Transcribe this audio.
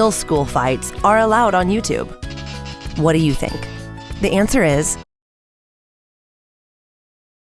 Real school fights are allowed on YouTube. What do you think? The answer is